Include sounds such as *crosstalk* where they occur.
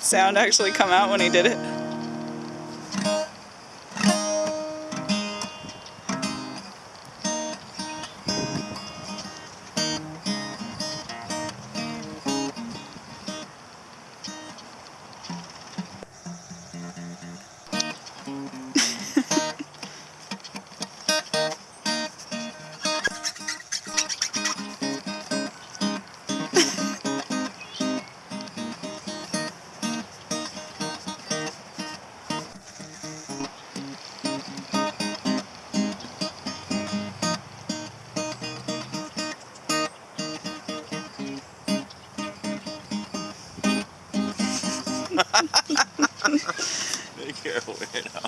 Sound actually come out when he did it? *laughs* Be careful, you know.